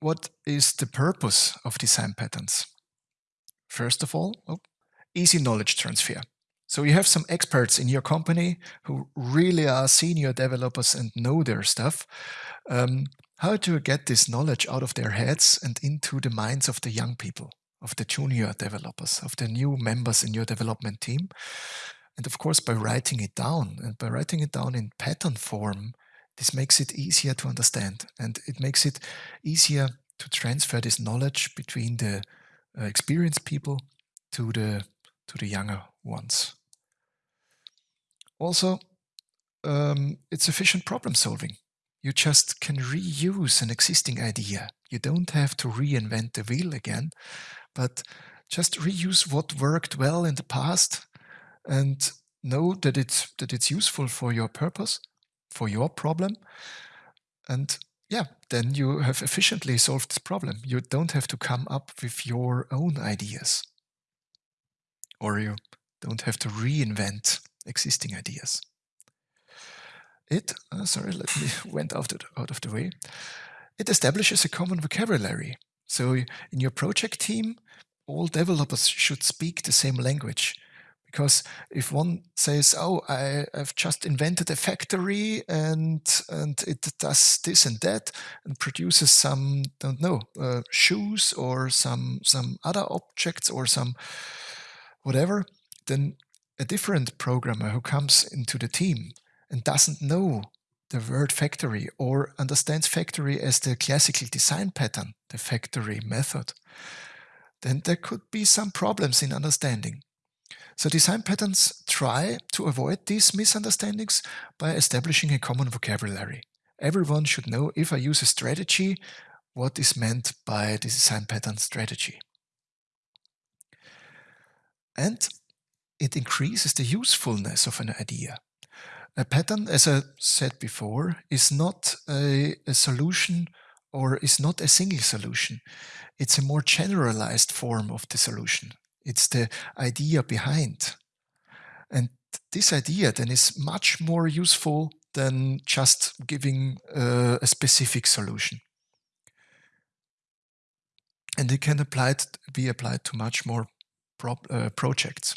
what is the purpose of design patterns? First of all, easy knowledge transfer. So you have some experts in your company who really are senior developers and know their stuff. Um, how to get this knowledge out of their heads and into the minds of the young people, of the junior developers, of the new members in your development team. And of course, by writing it down and by writing it down in pattern form, this makes it easier to understand and it makes it easier to transfer this knowledge between the uh, experienced people to the to the younger ones. Also, um, it's efficient problem solving. You just can reuse an existing idea. You don't have to reinvent the wheel again, but just reuse what worked well in the past and know that it's that it's useful for your purpose, for your problem. And yeah, then you have efficiently solved this problem. You don't have to come up with your own ideas. Or you don't have to reinvent existing ideas. It, uh, sorry, let me went out of, out of the way. It establishes a common vocabulary. So in your project team, all developers should speak the same language. Because if one says, "Oh, I, have just invented a factory and and it does this and that and produces some, don't know, uh, shoes or some some other objects or some whatever," then a different programmer who comes into the team and doesn't know the word factory or understands factory as the classical design pattern, the factory method, then there could be some problems in understanding. So design patterns try to avoid these misunderstandings by establishing a common vocabulary. Everyone should know if I use a strategy, what is meant by the design pattern strategy. And it increases the usefulness of an idea. A pattern, as I said before, is not a, a solution or is not a single solution. It's a more generalized form of the solution. It's the idea behind. And this idea then is much more useful than just giving uh, a specific solution. And it can applied, be applied to much more uh, projects.